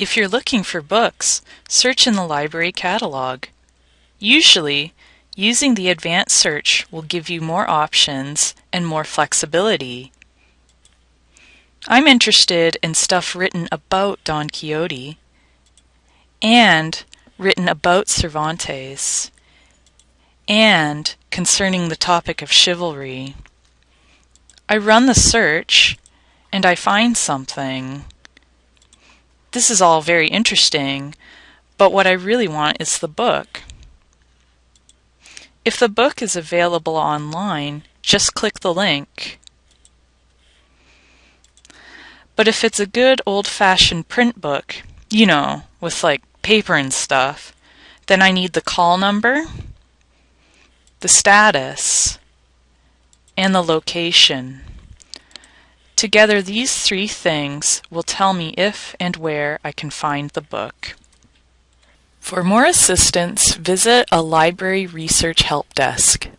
If you're looking for books, search in the library catalog. Usually, using the advanced search will give you more options and more flexibility. I'm interested in stuff written about Don Quixote and written about Cervantes and concerning the topic of chivalry. I run the search and I find something. This is all very interesting, but what I really want is the book. If the book is available online, just click the link. But if it's a good old-fashioned print book, you know, with like paper and stuff, then I need the call number, the status, and the location. Together these three things will tell me if and where I can find the book. For more assistance, visit a library research help desk.